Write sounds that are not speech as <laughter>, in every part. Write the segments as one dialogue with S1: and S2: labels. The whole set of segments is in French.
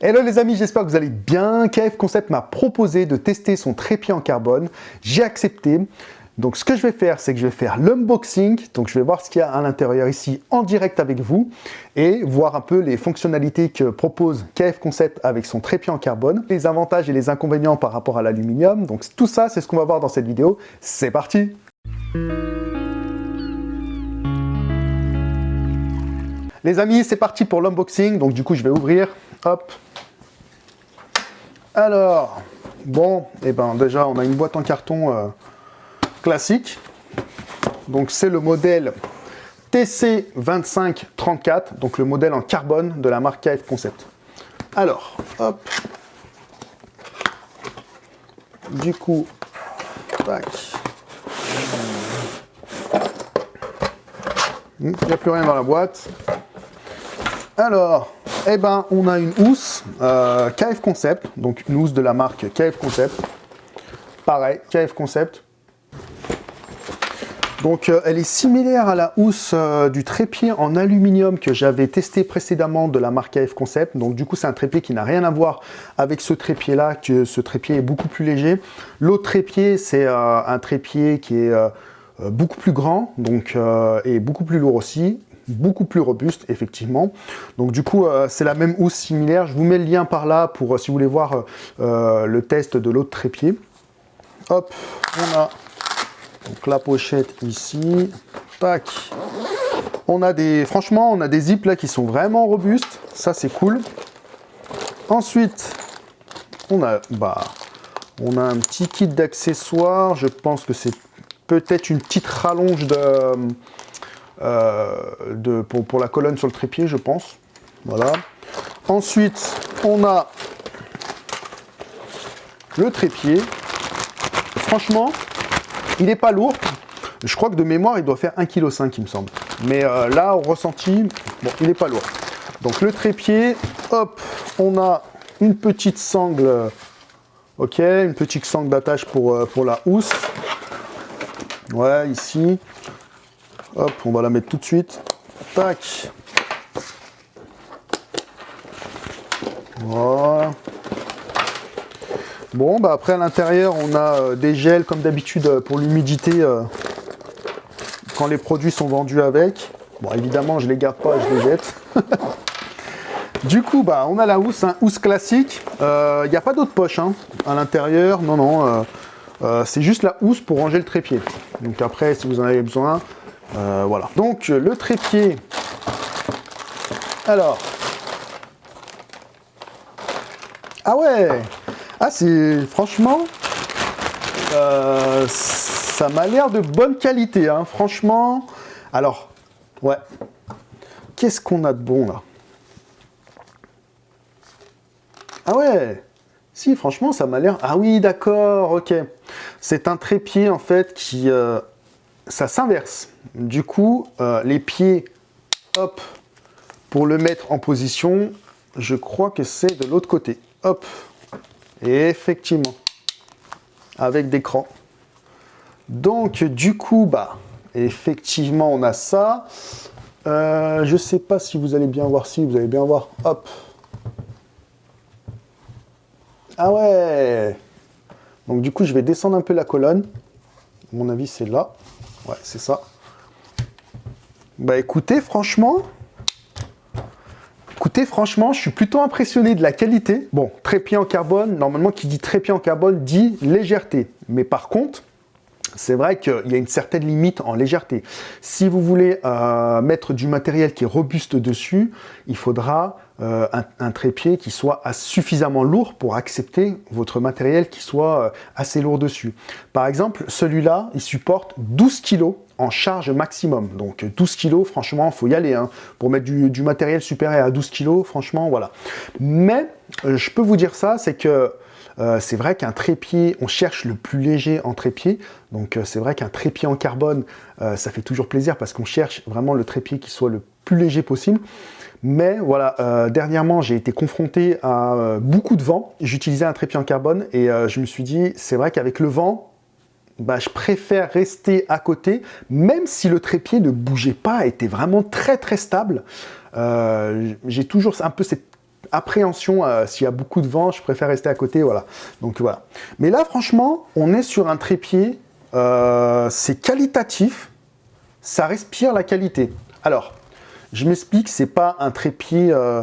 S1: Hello les amis, j'espère que vous allez bien. KF Concept m'a proposé de tester son trépied en carbone. J'ai accepté. Donc ce que je vais faire, c'est que je vais faire l'unboxing. Donc je vais voir ce qu'il y a à l'intérieur ici en direct avec vous et voir un peu les fonctionnalités que propose KF Concept avec son trépied en carbone, les avantages et les inconvénients par rapport à l'aluminium. Donc tout ça, c'est ce qu'on va voir dans cette vidéo. C'est parti Les amis, c'est parti pour l'unboxing. Donc du coup, je vais ouvrir. Hop. Alors, bon, et eh ben déjà, on a une boîte en carton euh, classique. Donc c'est le modèle TC2534, donc le modèle en carbone de la marque KF Concept. Alors, hop. Du coup. Il n'y a plus rien dans la boîte. Alors, eh ben, on a une housse euh, KF Concept, donc une housse de la marque KF Concept. Pareil, KF Concept. Donc, euh, elle est similaire à la housse euh, du trépied en aluminium que j'avais testé précédemment de la marque KF Concept. Donc, du coup, c'est un trépied qui n'a rien à voir avec ce trépied-là, que ce trépied est beaucoup plus léger. L'autre trépied, c'est un trépied qui est beaucoup plus grand, donc et beaucoup plus lourd aussi beaucoup plus robuste, effectivement. Donc du coup, euh, c'est la même housse similaire. Je vous mets le lien par là pour, euh, si vous voulez voir euh, le test de l'autre trépied. Hop, on a donc la pochette ici. Tac. On a des, franchement, on a des zips là qui sont vraiment robustes. Ça, c'est cool. Ensuite, on a, bah, on a un petit kit d'accessoires. Je pense que c'est peut-être une petite rallonge de de, pour, la colonne sur le trépied, je pense. Voilà. Ensuite, on a le trépied. Franchement, il n'est pas lourd. Je crois que de mémoire, il doit faire 1,5 kg, il me semble. Mais euh, là, au ressenti, bon, il n'est pas lourd. Donc le trépied, hop, on a une petite sangle, ok, une petite sangle d'attache pour, euh, pour la housse. Ouais, ici. Hop, on va la mettre tout de suite. Tac. Voilà. Bon, bah après à l'intérieur, on a euh, des gels comme d'habitude euh, pour l'humidité euh, quand les produits sont vendus avec. Bon, évidemment, je les garde pas, je les jette. <laughs> du coup, bah, on a la housse, un housse classique. Il n'y a pas d'autre poche hein, à l'intérieur. Non, non. c'est juste la housse pour ranger le trépied. Donc après, si vous en avez besoin, euh, voilà. Donc, le trépied. Alors. Ah ouais Ah, c'est... Franchement, euh, ça m'a l'air de bonne qualité, hein. Franchement. Alors, ouais. Qu'est-ce qu'on a de bon, là? Ah ouais Si, franchement, ça m'a l'air... Ah oui, d'accord, ok. C'est un trépied, en fait, qui... Euh, ça s'inverse. Du coup, euh, les pieds, hop, pour le mettre en position, je crois que c'est de l'autre côté. Hop, et effectivement, avec des crans. Donc, du coup, bah, effectivement, on a ça. Euh, je ne sais pas si vous allez bien voir, si vous allez bien voir, hop. Ah ouais Donc, du coup, je vais descendre un peu la colonne. Mon avis, c'est là. Ouais, c'est ça. Bah écoutez, franchement, écoutez, franchement, je suis plutôt impressionné de la qualité. Bon, trépied en carbone, normalement, qui dit trépied en carbone dit légèreté. Mais par contre, c'est vrai qu'il y a une certaine limite en légèreté. Si vous voulez euh, mettre du matériel qui est robuste dessus, il faudra euh, un, trépied qui soit suffisamment lourd pour accepter votre matériel qui soit euh, assez lourd dessus. Par exemple, celui-là, il supporte 12 kg en charge maximum. Donc 12 kg, franchement, il faut y aller. Hein. Pour mettre du, matériel supérieur à 12 kg, franchement, voilà. Mais, je peux vous dire ça, c'est que euh, c'est vrai qu'un trépied, on cherche le plus léger en trépied. Donc euh, c'est vrai qu'un trépied en carbone, euh, ça fait toujours plaisir parce qu'on cherche vraiment le trépied qui soit le plus léger possible. Mais voilà, dernièrement, j'ai été confronté à beaucoup de vent. J'utilisais un trépied en carbone et je me suis dit, c'est vrai qu'avec le vent, bah, je préfère rester à côté, même si le trépied ne bougeait pas, était vraiment très très stable. j'ai toujours un peu cette appréhension, euh, s'il y a beaucoup de vent, je préfère rester à côté, voilà. Donc voilà. Mais là, franchement, on est sur un trépied, euh, c'est qualitatif, ça respire la qualité. Alors, je m'explique, c'est pas un trépied euh,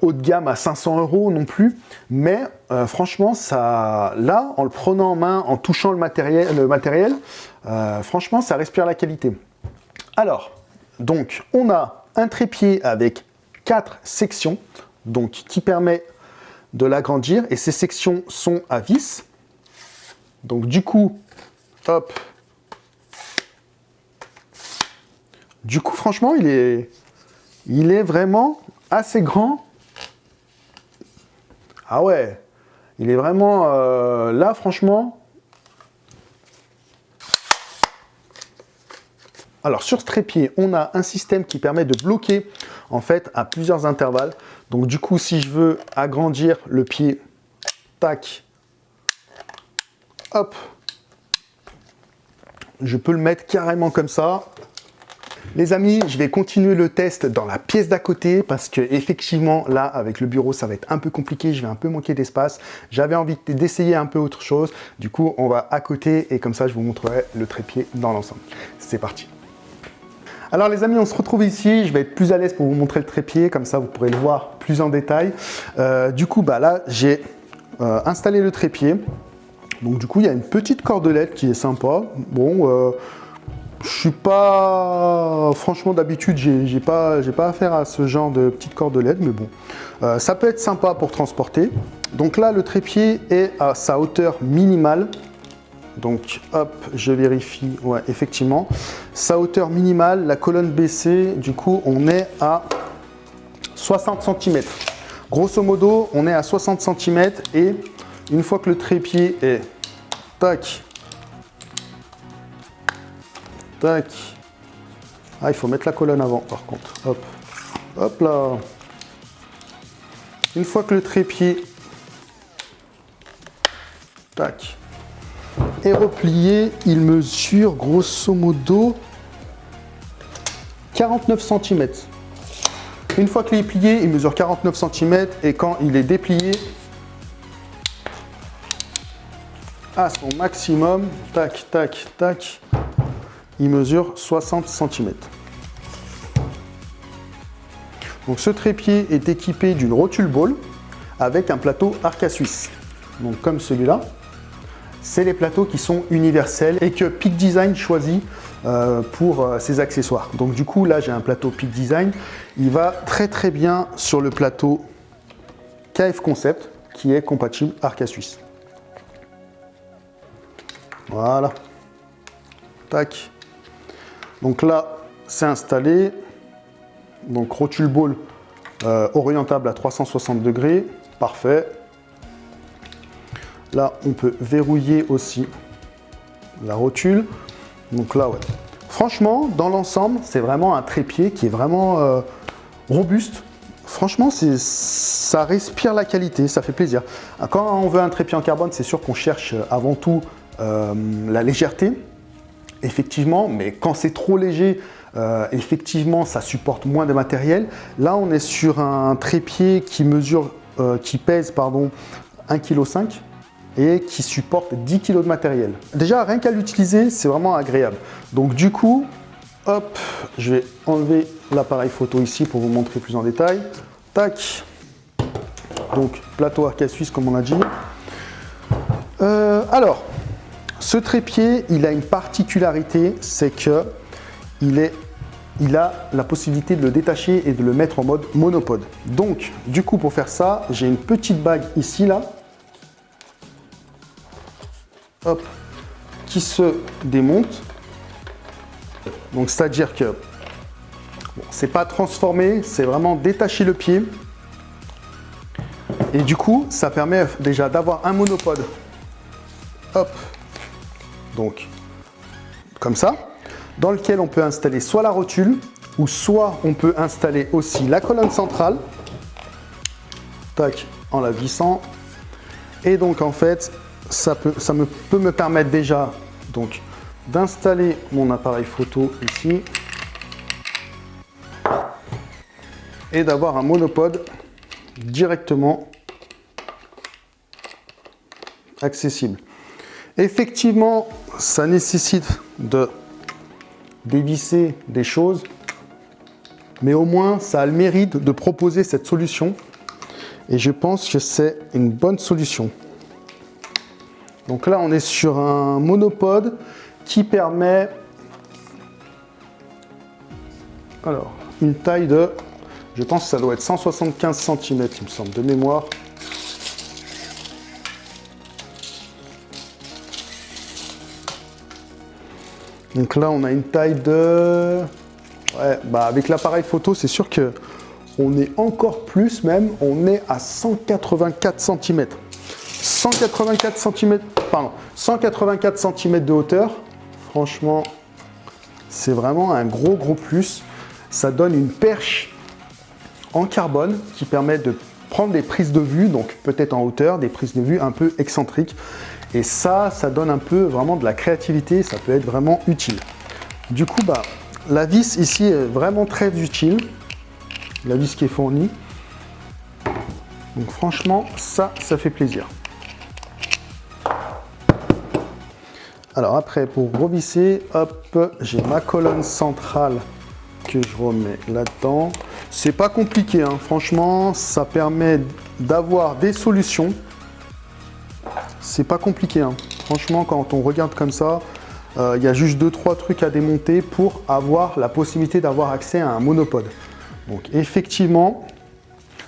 S1: haut de gamme à 500 euros non plus, mais franchement, ça, là, en le prenant en main, en touchant le matériel, le matériel franchement, ça respire la qualité. Alors, donc, on a un trépied avec quatre sections donc qui permet de l'agrandir. Et ces sections sont à vis. Donc du coup, hop. Du coup, franchement, il est, il est vraiment assez grand. Ah ouais, il est vraiment... Euh, là, franchement, Alors sur ce trépied, on a un système qui permet de bloquer en fait à plusieurs intervalles. Donc du coup, si je veux agrandir le pied, tac, hop, je peux le mettre carrément comme ça. Les amis, je vais continuer le test dans la pièce d'à côté parce que effectivement là avec le bureau ça va être un peu compliqué, je vais un peu manquer d'espace. J'avais envie d'essayer un peu autre chose. Du coup, on va à côté et comme ça je vous montrerai le trépied dans l'ensemble. C'est parti. Alors les amis, on se retrouve ici. Je vais être plus à l'aise pour vous montrer le trépied, comme ça vous pourrez le voir plus en détail. Euh, du coup, bah là, j'ai euh, installé le trépied. Donc du coup, il y a une petite cordelette qui est sympa. Bon, euh, je suis pas... Franchement, d'habitude, j'ai pas, pas affaire à ce genre de petite cordelette, mais bon. ça peut être sympa pour transporter. Donc là, le trépied est à sa hauteur minimale. Donc hop, je vérifie, ouais, effectivement. Sa hauteur minimale, la colonne baissée, du coup, on est à 60 cm. Grosso modo, on est à 60 cm et une fois que le trépied est tac, tac, ah, il faut mettre la colonne avant par contre, hop, hop là. Une fois que le trépied, tac, est replié, il mesure grosso modo 49 cm. Une fois qu'il est plié, il mesure 49 cm et quand il est déplié à son maximum, tac, tac, tac, il mesure 60 cm. Donc ce trépied est équipé d'une rotule ball avec un plateau arca suisse. Donc comme celui-là c'est les plateaux qui sont universels et que Peak Design choisit euh, pour euh, ses accessoires. Donc du coup, là, j'ai un plateau Peak Design. Il va très très bien sur le plateau KF Concept qui est compatible Arca Suisse. Voilà. Tac. Donc là, c'est installé. Donc rotule ball euh, orientable à 360 degrés. Parfait. Là, on peut verrouiller aussi la rotule. Donc là, ouais. Franchement, dans l'ensemble, c'est vraiment un trépied qui est vraiment euh, robuste. Franchement, ça respire la qualité, ça fait plaisir. Quand on veut un trépied en carbone, c'est sûr qu'on cherche avant tout euh, la légèreté, effectivement, mais quand c'est trop léger, euh, effectivement, ça supporte moins de matériel. Là, on est sur un trépied qui mesure, qui pèse, pardon, 1,5 kg et qui supporte 10 kg de matériel. Déjà, rien qu'à l'utiliser, c'est vraiment agréable. Donc du coup, hop, je vais enlever l'appareil photo ici pour vous montrer plus en détail. Tac. Donc, plateau arcade suisse, comme on a dit. Euh, alors, ce trépied, il a une particularité, c'est que il, est, il a la possibilité de le détacher et de le mettre en mode monopode. Donc, du coup, pour faire ça, j'ai une petite bague ici, là, qui se démonte. Donc c'est-à-dire que c'est pas transformé, c'est vraiment détacher le pied. Et du coup, ça permet déjà d'avoir un monopode. Hop. Donc, comme ça. Dans lequel on peut installer soit la rotule, ou soit on peut installer aussi la colonne centrale. Tac, en la vissant. Et donc en fait, ça, peut, ça me, peut me permettre déjà donc d'installer mon appareil photo ici et d'avoir un monopode directement accessible. Effectivement, ça nécessite de dévisser des choses, mais au moins ça a le mérite de proposer cette solution et je pense que c'est une bonne solution. Donc là, on est sur un monopode qui permet alors, une taille de, je pense que ça doit être 175 cm, il me semble, de mémoire. Donc là, on a une taille de... Ouais, bah avec l'appareil photo, c'est sûr que on est encore plus même, on est à 184 cm. 184 cm, pardon, 184 cm de hauteur. Franchement, c'est vraiment un gros gros plus. Ça donne une perche en carbone qui permet de prendre des prises de vue, donc peut-être en hauteur, des prises de vue un peu excentriques. Et ça, ça donne un peu vraiment de la créativité, ça peut être vraiment utile. Du coup, bah, la vis ici est vraiment très utile. La vis qui est fournie. Donc franchement, ça, ça fait plaisir. Alors après, pour revisser, hop, j'ai ma colonne centrale que je remets là-dedans. C'est pas compliqué, hein. franchement, ça permet d'avoir des solutions c'est pas compliqué. Hein. Franchement, quand on regarde comme ça, euh, il y a juste deux trois trucs à démonter pour avoir la possibilité d'avoir accès à un monopode. Donc effectivement,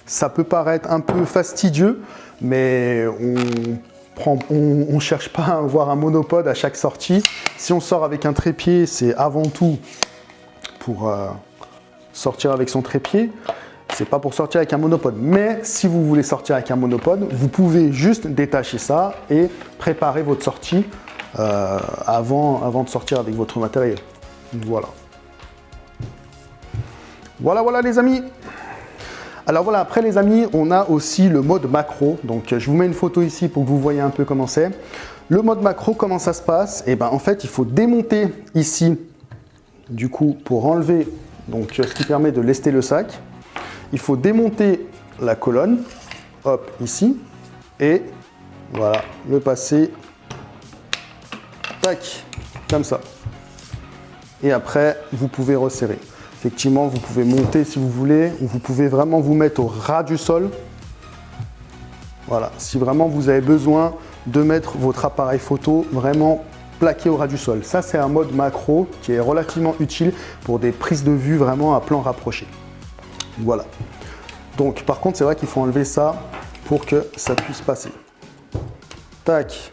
S1: ça peut paraître un peu fastidieux, mais on ne cherche pas à avoir un monopode à chaque sortie. Si on sort avec un trépied, c'est avant tout pour euh, sortir avec son trépied c'est pas pour sortir avec un monopode. Mais si vous voulez sortir avec un monopode, vous pouvez juste détacher ça et préparer votre sortie euh, avant de sortir avec votre matériel. Voilà. Voilà, voilà les amis alors voilà, après les amis, on a aussi le mode macro. Donc je vous mets une photo ici pour que vous voyez un peu comment c'est. Le mode macro, comment ça se passe? Et eh ben en fait, il faut démonter ici, du coup, pour enlever donc ce qui permet de lester le sac il faut démonter la colonne, hop, ici, et voilà, le passer, tac, comme ça. Et après, vous pouvez resserrer. Effectivement, vous pouvez monter si vous voulez, ou vous pouvez vraiment vous mettre au ras du sol. Voilà, si vraiment vous avez besoin de mettre votre appareil photo vraiment plaqué au ras du sol. Ça, c'est un mode macro qui est relativement utile pour des prises de vue vraiment à plan rapproché. Voilà. Donc par contre, c'est vrai qu'il faut enlever ça pour que ça puisse passer. Tac.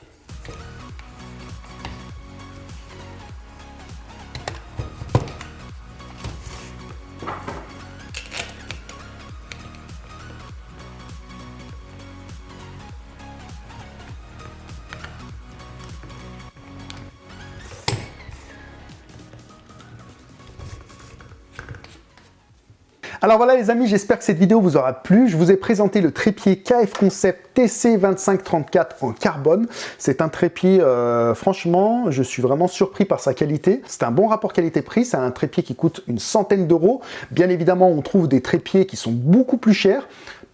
S1: Alors voilà les amis, j'espère que cette vidéo vous aura plu. Je vous ai présenté le trépied KF Concept TC2534 en carbone. C'est un trépied, euh, franchement, je suis vraiment surpris par sa qualité. C'est un bon rapport qualité-prix, c'est un trépied qui coûte une centaine d'euros. Bien évidemment, on trouve des trépieds qui sont beaucoup plus chers.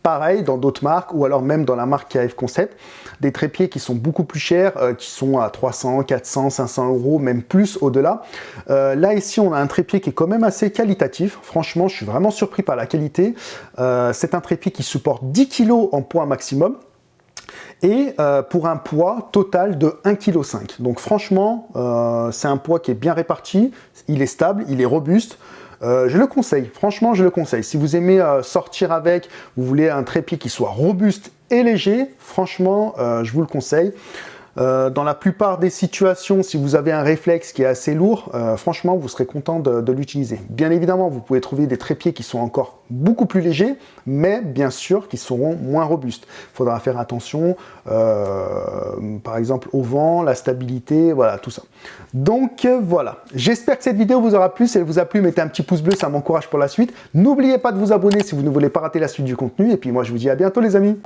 S1: Pareil dans d'autres marques ou alors même dans la marque KF Concept, des trépieds qui sont beaucoup plus chers, euh, qui sont à 300, 400, 500 euros, même plus au-delà. Euh, là ici, on a un trépied qui est quand même assez qualitatif. Franchement, je suis vraiment surpris par la qualité. Euh, c'est un trépied qui supporte 10 kg en poids maximum et pour un poids total de 1,5 kg. Donc franchement, c'est un poids qui est bien réparti, il est stable, il est robuste. Euh, je le conseille, franchement je le conseille. Si vous aimez euh, sortir avec, vous voulez un trépied qui soit robuste et léger, franchement euh, je vous le conseille. Euh, dans la plupart des situations, si vous avez un réflexe qui est assez lourd, euh, franchement, vous serez content de, l'utiliser. Bien évidemment, vous pouvez trouver des trépieds qui sont encore beaucoup plus légers, mais bien sûr qui seront moins robustes. Il faudra faire attention, euh, par exemple, au vent, la stabilité, voilà, tout ça. Donc voilà, j'espère que cette vidéo vous aura plu. Si elle vous a plu, mettez un petit pouce bleu, ça m'encourage pour la suite. N'oubliez pas de vous abonner si vous ne voulez pas rater la suite du contenu. Et puis moi, je vous dis à bientôt les amis